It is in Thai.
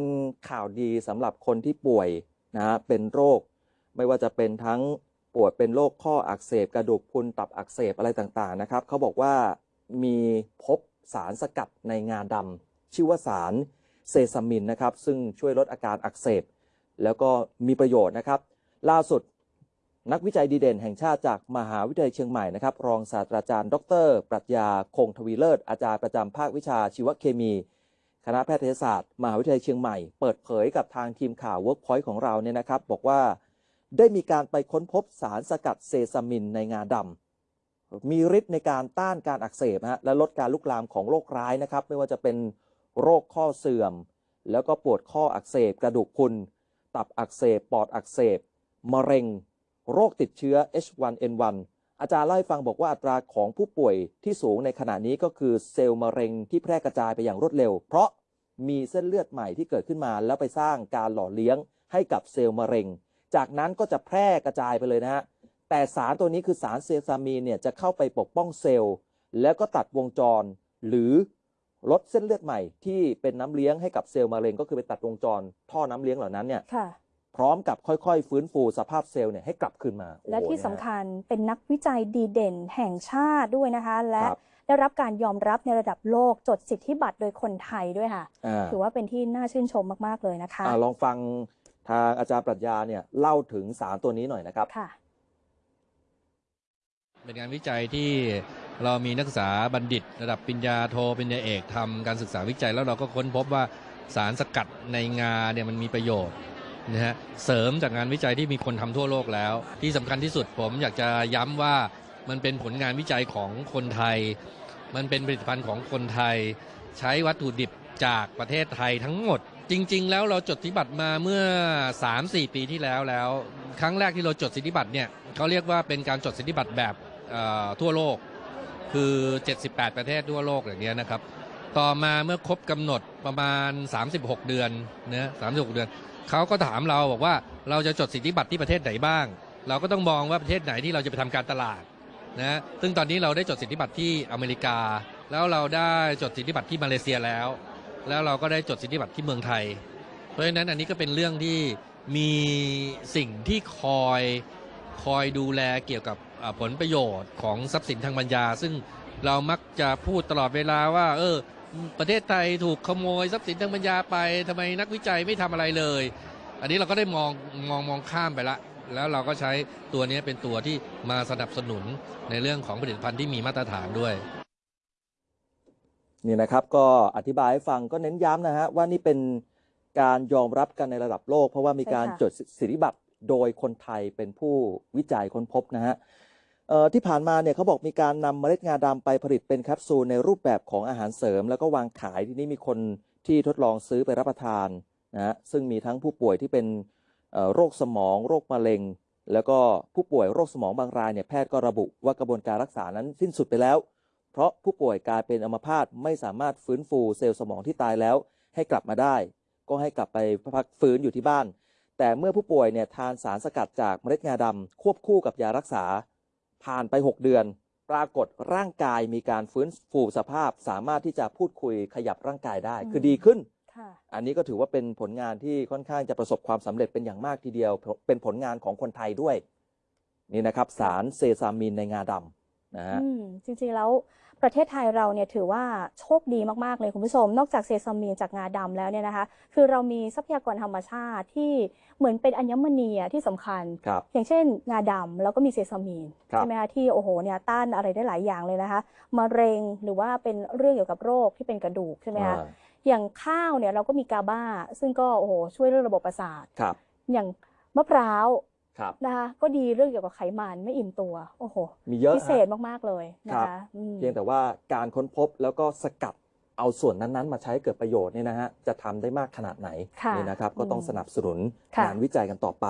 เป็นข่าวดีสำหรับคนที่ป่วยนะฮะเป็นโรค ไม่ว่าจะเป็นทั้งป่วยเป็นโรคข้ออักเสบกระดูกพุนตับอักเสบอะไรต่างๆนะครับเขาบอกว่ามีพบสารสกัดในงาดำชื่อว่าสารเซซามินนะครับ ซึ่งช่วยลดอาการอักเสบ แล้วก็มีประโยชน์นะครับ ล่าสุดนักวิจัยดีเด่นแห่งชาติจากมหาวิทยาลัยเชียงใหม่นะครับ รองศาสตราจารย์ ดร ปรัชญาคงทวีเลิศอาจารย์ประจำภาควิชาชีวเคมี คณะแพทยศาสตร์มหาวิทยาลัยเชียงใหม่ เปิดเผยกับทางทีมข่าว Workpoint ของเราเนี่ยนะครับ บอกว่าได้มีการไปค้นพบสารสกัดเซซามินในงาดำมีฤทธิ์ในการต้านการอักเสบฮะและลดการลุกลามของโรคร้ายนะครับ ไม่ว่าจะเป็นโรคข้อเสื่อม แล้วก็ปวดข้ออักเสบ กระดูกพุนตับอักเสบ ปอดอักเสบ มะเร็ง โรคติดเชื้อ H1N1 อาจารย์เล่าให้ฟังบอกว่าอัตราของผู้ป่วยที่สูงในขณะนี้ก็คือเซลล์มะเร็งที่แพร่กระจายไปอย่างรวดเร็ว เพราะมีเส้นเลือดใหม่ที่เกิดขึ้นมา แล้วไปสร้างการหล่อเลี้ยงให้กับเซลล์มะเร็ง จากนั้นก็จะแพร่กระจายไปเลยนะฮะแต่สารตัวนี้คือสารเซซามีนเนี่ยจะเข้าไปปกป้องเซลล์ แล้วก็ตัดวงจร หรือลดเส้นเลือดใหม่ที่เป็นน้ำเลี้ยงให้กับเซลล์มะเร็ง ก็คือไปตัดวงจร ท่อน้ำเลี้ยงเหล่านั้นเนี่ย พร้อมกับค่อยๆ ฟื้นฟูสภาพเซลล์เนี่ยให้กลับคืนมา และโอ้โหที่เนี่ยสำคัญเป็นนักวิจัยดีเด่นแห่งชาติด้วยนะคะ และครับได้รับการยอมรับในระดับโลกจดสิทธิบัตรโดยคนไทยด้วยค่ะ อ่า ถือว่าเป็นที่น่าชื่นชมมากๆเลยนะคะอ่าลองฟังทางอาจารย์ปรัชญาเนี่ยเล่าถึงสารตัวนี้หน่อยนะครับ ค่ะ เป็นงานวิจัยที่เรามีนักศึกษาบัณฑิต ระดับปริญญาโทปริญญาเอกทำการศึกษาวิจัยแล้วเราก็ค้นพบว่าสารสกัดในงาเนี่ยมันมีประโยชน์ นะฮะเสริมจากงานวิจัยที่มีคนทำทั่วโลกแล้ว ที่สำคัญที่สุดผมอยากจะย้ำว่ามันเป็นผลงานวิจัยของคนไทย มันเป็นผลิตภัณฑ์ของคนไทย ใช้วัตถุดิบจากประเทศไทยทั้งหมด จริง ๆ แล้วเราจดสิทธิบัตรมาเมื่อ 3-4 ปีที่แล้วแล้ว ครั้งแรกที่เราจดสิทธิบัตรเนี่ยเขาเรียกว่าเป็นการจดสิทธิบัตรแบบทั่วโลกคือ 78 ประเทศทั่วโลกอย่างเงี้ยนะครับ ต่อมาเมื่อครบกำหนดประมาณ 36 เดือนนะ36 เดือน เขาก็ถามเราบอกว่าเราจะจดสิทธิบัตรที่ประเทศไหนบ้าง เราก็ต้องมองว่าประเทศไหนที่เราจะไปทำการตลาดนะซึ่งตอนนี้เราได้จดสิทธิบัตรที่อเมริกา แล้วเราได้จดสิทธิบัตรที่มาเลเซียแล้ว แล้วเราก็ได้จดสิทธิบัตรที่เมืองไทย เพราะฉะนั้นอันนี้ก็เป็นเรื่องที่มีสิ่งที่คอยคอยดูแลเกี่ยวกับผลประโยชน์ของทรัพย์สินทางปัญญา ซึ่ง เรามักจะพูดตลอดเวลาว่า เออ ประเทศไทยถูกขโมยทรัพย์สินทางปัญญาไปทำไมนักวิจัยไม่ทำอะไรเลย อันนี้เราก็ได้มองมองมองข้ามไปละ แล้วเราก็ใช้ตัวนี้เป็นตัวที่มาสนับสนุนในเรื่องของผลิตภัณฑ์ที่มีมาตรฐานด้วยนี่นะครับก็อธิบายให้ฟังก็เน้นย้ำนะฮะว่านี่เป็นการยอมรับกันในระดับโลก เพราะว่ามีการใช่ค่ะจดสิทธิบัตรโดยคนไทยเป็นผู้วิจัยค้นพบนะฮะเอ่อ ที่ผ่านมาเนี่ยเขาบอกมีการนำเมล็ดงาดำไปผลิตเป็นแคปซูลในรูปแบบของอาหารเสริม แล้วก็วางขายที่นี่มีคนที่ทดลองซื้อไปรับประทานนะฮะซึ่งมีทั้งผู้ป่วยที่เป็นโรคสมอง โรคมะเร็ง แล้วก็ผู้ป่วยโรคสมองบางรายเนี่ยแพทย์ก็ระบุว่ากระบวนการรักษานั้นสิ้นสุดไปแล้ว เพราะผู้ป่วยกลายเป็นอัมพาตไม่สามารถฟื้นฟูเซลล์สมองที่ตายแล้ว ให้กลับมาได้ ก็ให้กลับไปพักฟื้นอยู่ที่บ้าน แต่เมื่อผู้ป่วยเนี่ยทานสารสกัดจากเมล็ดงาดำควบคู่กับยารักษา ผ่านไป 6 เดือน ปรากฏร่างกายมีการฟื้นฟูสภาพ สามารถที่จะพูดคุยขยับร่างกายได้ คือดีขึ้นค่ะอันนี้ก็ถือว่าเป็นผลงานที่ค่อนข้างจะประสบความสำเร็จเป็นอย่างมากทีเดียว เป็นผลงานของคนไทยด้วย นี่นะครับ สารเซซามินในงาดำนะฮะอืมจริงๆแล้ว ประเทศไทยเราเนี่ยถือว่าโชคดีมาก ๆ เลยคุณผู้ชม นอกจากเซซามีนจากงาดำแล้วเนี่ยนะคะ คือเรามีทรัพยากรธรรมชาติที่เหมือนเป็นอัญมณีอะที่สำคัญครับอย่างเช่น งาดำแล้วก็มีเซซามีนครับใช่ไหมคะที่โอ้โหเนี่ยต้านอะไรได้หลายอย่างเลยนะคะมะเร็งหรือว่าเป็นเรื่องเกี่ยวกับโรคที่เป็นกระดูกใช่ไหมคะอ่าอย่างข้าวเนี่ยเราก็มีกาบ้า ซึ่งก็โอ้โหช่วยเรื่องระบบประสาทครับอย่างมะพร้าว ครับนะคะก็ดีเรื่องเกี่ยวกับไขมันไม่อิ่มตัว โอ้โห มีเยอะพิเศฮะษมากๆเลยนะครัคะบอืมเพียงแต่ว่าการค้นพบแล้วก็สกัดเอาส่วนนั้นๆ มาใช้ให้เกิดประโยชน์เนี่ยนะฮะจะทำได้มากขนาดไหนค่ะนี่นะครับก็ต้องอืมสนับสนุนค่ะงานวิจัยกันต่อไป